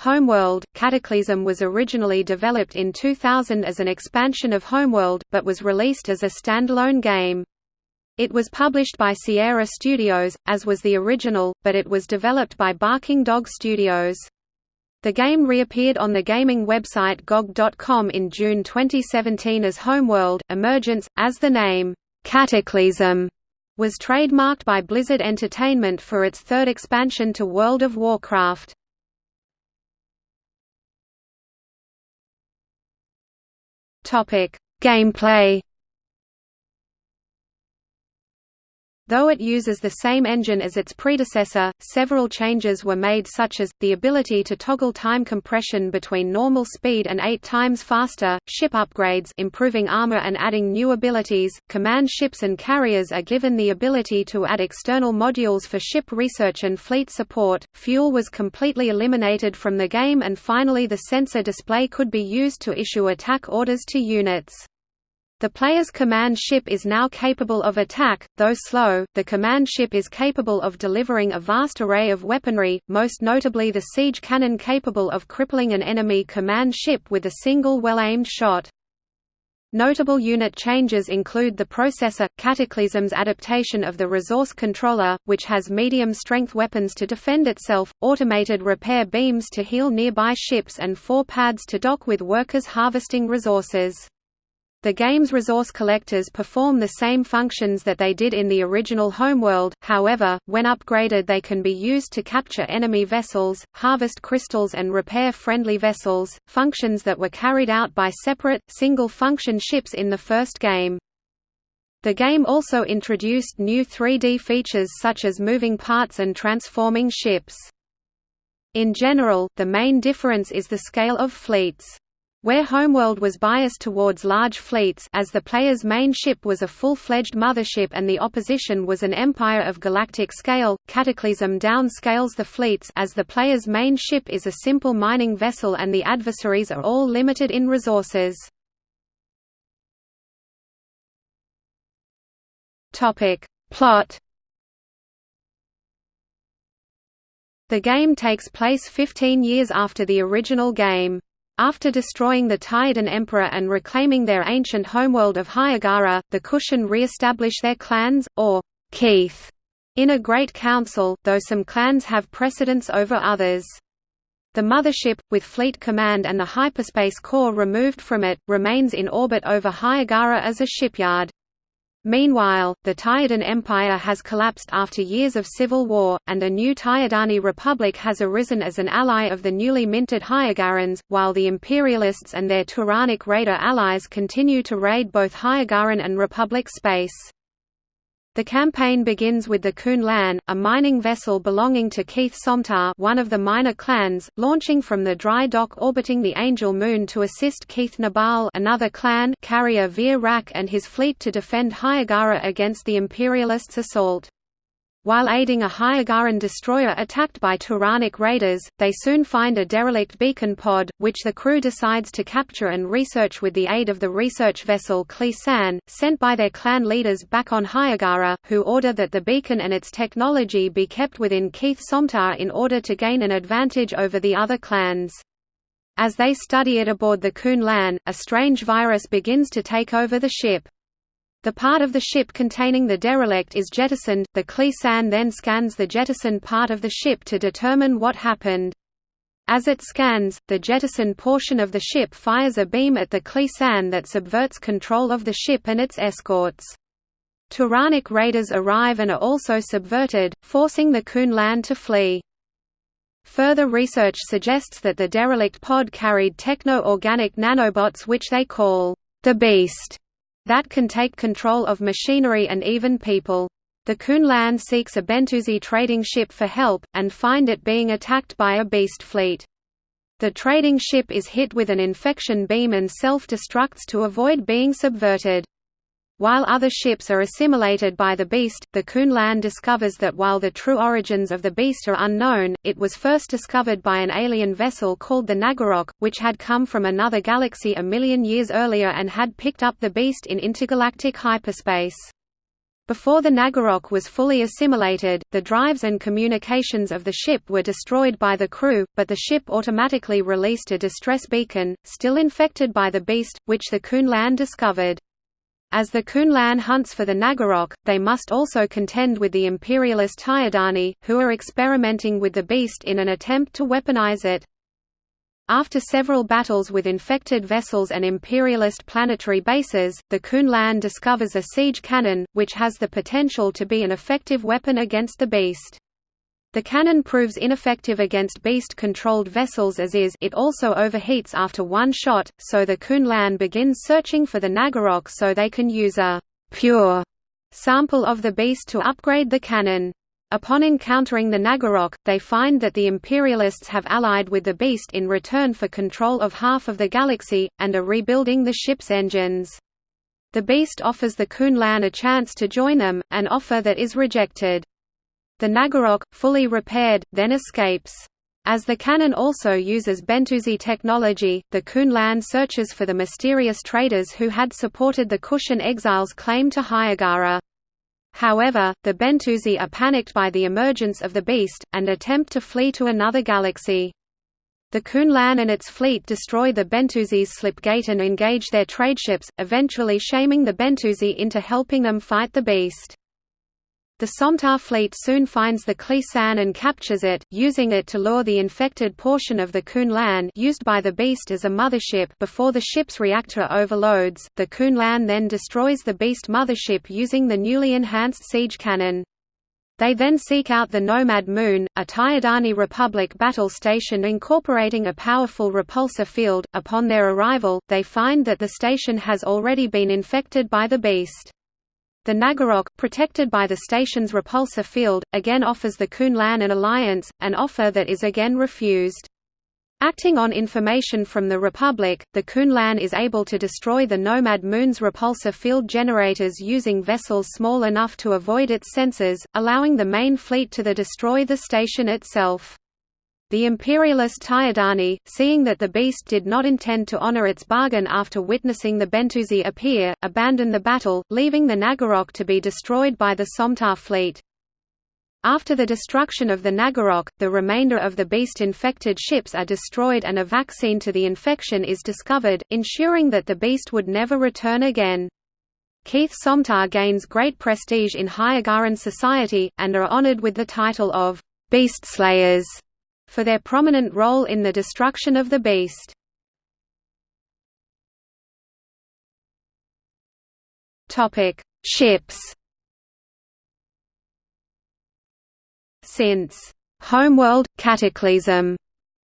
Homeworld. Cataclysm was originally developed in 2000 as an expansion of Homeworld, but was released as a standalone game. It was published by Sierra Studios, as was the original, but it was developed by Barking Dog Studios. The game reappeared on the gaming website GOG.com in June 2017 as Homeworld, Emergence, as the name, Cataclysm, was trademarked by Blizzard Entertainment for its third expansion to World of Warcraft. Gameplay Though it uses the same engine as its predecessor, several changes were made such as, the ability to toggle time compression between normal speed and eight times faster, ship upgrades improving armor and adding new abilities, command ships and carriers are given the ability to add external modules for ship research and fleet support, fuel was completely eliminated from the game and finally the sensor display could be used to issue attack orders to units. The player's command ship is now capable of attack, though slow. The command ship is capable of delivering a vast array of weaponry, most notably the siege cannon capable of crippling an enemy command ship with a single well-aimed shot. Notable unit changes include the processor, Cataclysm's adaptation of the resource controller, which has medium-strength weapons to defend itself, automated repair beams to heal nearby ships and four pads to dock with workers harvesting resources. The game's resource collectors perform the same functions that they did in the original homeworld, however, when upgraded they can be used to capture enemy vessels, harvest crystals and repair friendly vessels, functions that were carried out by separate, single-function ships in the first game. The game also introduced new 3D features such as moving parts and transforming ships. In general, the main difference is the scale of fleets. Where Homeworld was biased towards large fleets as the player's main ship was a full-fledged mothership and the opposition was an empire of galactic scale, Cataclysm downscales the fleets as the player's main ship is a simple mining vessel and the adversaries are all limited in resources. Plot The game takes place 15 years after the original game. After destroying the Taiidan Emperor and reclaiming their ancient homeworld of Hiigara, the Kushan re-establish their clans, or Kiith, in a great council, though some clans have precedence over others. The mothership, with fleet command and the hyperspace core removed from it, remains in orbit over Hiigara as a shipyard. Meanwhile, the Taiidan Empire has collapsed after years of civil war, and a new Taiidani Republic has arisen as an ally of the newly minted Hiigarans, while the Imperialists and their Turanic raider allies continue to raid both Hiigaran and Republic space. The campaign begins with the Kuun-Lan, a mining vessel belonging to Kiith Somtaaw one of the minor clans, launching from the dry dock orbiting the Angel Moon to assist Kiith Naabal another clan carrier Veer Rak and his fleet to defend Hiigara against the Imperialists' assault. While aiding a Hiigaran destroyer attacked by Turanic raiders, they soon find a derelict beacon pod, which the crew decides to capture and research with the aid of the research vessel Clee-San, sent by their clan leaders back on Hiigara, who order that the beacon and its technology be kept within Kiith Somtaaw in order to gain an advantage over the other clans. As they study it aboard the Kuun-Lan, a strange virus begins to take over the ship. The part of the ship containing the derelict is jettisoned, the Clee-San then scans the jettisoned part of the ship to determine what happened. As it scans, the jettisoned portion of the ship fires a beam at the Clee-San that subverts control of the ship and its escorts. Turanic raiders arrive and are also subverted, forcing the Kuun-Lan to flee. Further research suggests that the derelict pod carried techno-organic nanobots which they call the Beast that can take control of machinery and even people. The Kuun-Lan seeks a Bentusi trading ship for help, and find it being attacked by a beast fleet. The trading ship is hit with an infection beam and self-destructs to avoid being subverted. While other ships are assimilated by the beast, the Kuun-Lan discovers that while the true origins of the beast are unknown, it was first discovered by an alien vessel called the Naggarok, which had come from another galaxy a million years earlier and had picked up the beast in intergalactic hyperspace. Before the Naggarok was fully assimilated, the drives and communications of the ship were destroyed by the crew, but the ship automatically released a distress beacon, still infected by the beast, which the Kuun-Lan discovered. As the Kuun-Lan hunts for the Naggarok, they must also contend with the imperialist Taiidani, who are experimenting with the beast in an attempt to weaponize it. After several battles with infected vessels and imperialist planetary bases, the Kuun-Lan discovers a siege cannon, which has the potential to be an effective weapon against the beast. The cannon proves ineffective against beast-controlled vessels as is it also overheats after one shot, so the Kuun-Lan begins searching for the Naggarok so they can use a «pure» sample of the beast to upgrade the cannon. Upon encountering the Naggarok, they find that the Imperialists have allied with the Beast in return for control of half of the galaxy, and are rebuilding the ship's engines. The Beast offers the Kuun-Lan a chance to join them, an offer that is rejected. The Naggarok, fully repaired, then escapes. As the cannon also uses Bentusi technology, the Kuun-Lan searches for the mysterious traders who had supported the Kushan exiles' claim to Hiigara. However, the Bentusi are panicked by the emergence of the beast, and attempt to flee to another galaxy. The Kuun-Lan and its fleet destroy the Bentusi's slip gate and engage their tradeships, eventually shaming the Bentusi into helping them fight the beast. The Somtaaw fleet soon finds the Clee-San and captures it, using it to lure the infected portion of the Kuun-Lan used by the Beast as a mothership before the ship's reactor overloads. The Kuun-Lan then destroys the Beast mothership using the newly enhanced siege cannon. They then seek out the Nomad Moon, a Taiidani Republic battle station incorporating a powerful repulsor field. Upon their arrival, they find that the station has already been infected by the Beast. The Naggarok, protected by the station's repulsor field, again offers the Kuun-Lan an alliance, an offer that is again refused. Acting on information from the Republic, the Kuun-Lan is able to destroy the Nomad Moon's repulsor field generators using vessels small enough to avoid its sensors, allowing the main fleet to the destroy the station itself. The imperialist Taiidani, seeing that the beast did not intend to honor its bargain after witnessing the Bentusi appear, abandoned the battle, leaving the Naggarok to be destroyed by the Somtaaw fleet. After the destruction of the Naggarok, the remainder of the beast-infected ships are destroyed and a vaccine to the infection is discovered, ensuring that the beast would never return again. Kiith Somtaaw gains great prestige in Hiigaran society, and are honored with the title of Beast Slayers for their prominent role in the destruction of the beast. Ships. Since Homeworld Cataclysm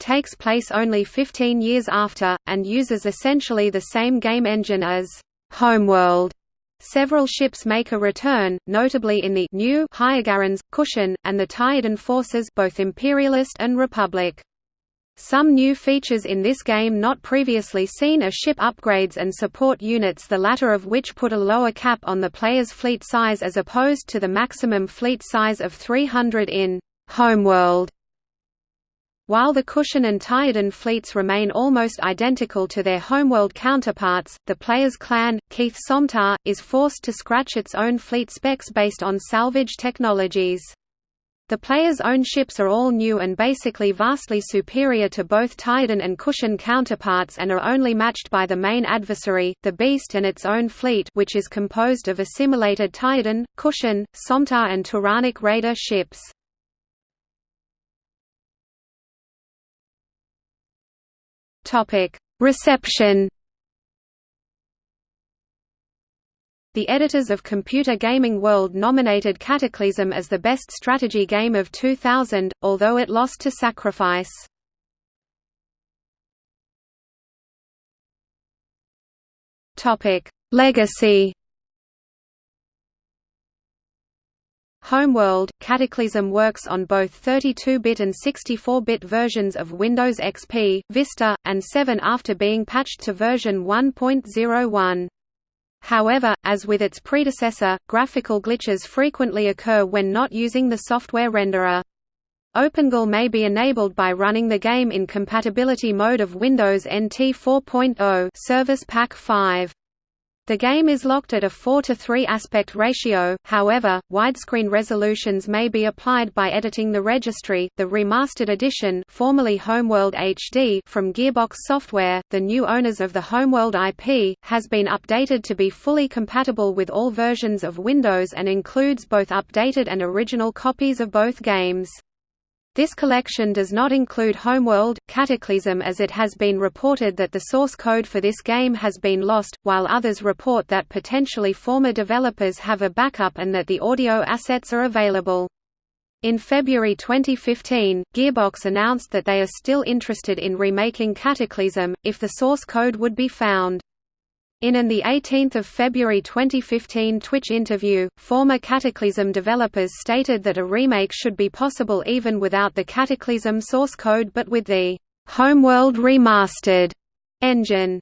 takes place only 15 years after, and uses essentially the same game engine as Homeworld. Several ships make a return, notably in the new Hiigarans, Kushan, and the Taiidan forces both Imperialist and Republic. Some new features in this game not previously seen are ship upgrades and support units the latter of which put a lower cap on the player's fleet size as opposed to the maximum fleet size of 300 in Homeworld. While the Kushan and Taiidan fleets remain almost identical to their homeworld counterparts, the player's clan, Kiith Somtaaw, is forced to scratch its own fleet specs based on salvage technologies. The player's own ships are all new and basically vastly superior to both Taiidan and Kushan counterparts and are only matched by the main adversary, the Beast and its own fleet which is composed of assimilated Taiidan, Kushan, Somtaaw and Turanic Raider ships. Topic: Reception. The editors of Computer Gaming World nominated Cataclysm as the best strategy game of 2000, although it lost to Sacrifice. Topic: Legacy. Homeworld, Cataclysm works on both 32-bit and 64-bit versions of Windows XP, Vista, and 7 after being patched to version 1.01. However, as with its predecessor, graphical glitches frequently occur when not using the software renderer. OpenGL may be enabled by running the game in compatibility mode of Windows NT 4.0 Service Pack 5. The game is locked at a 4 to 3 aspect ratio, however, widescreen resolutions may be applied by editing the registry. The remastered edition, formerly Homeworld HD from Gearbox Software, the new owners of the Homeworld IP, has been updated to be fully compatible with all versions of Windows and includes both updated and original copies of both games. This collection does not include Homeworld, Cataclysm as it has been reported that the source code for this game has been lost, while others report that potentially former developers have a backup and that the audio assets are available. In February 2015, Gearbox announced that they are still interested in remaking Cataclysm, if the source code would be found. In an 18 February 2015 Twitch interview, former Cataclysm developers stated that a remake should be possible even without the Cataclysm source code but with the Homeworld Remastered engine.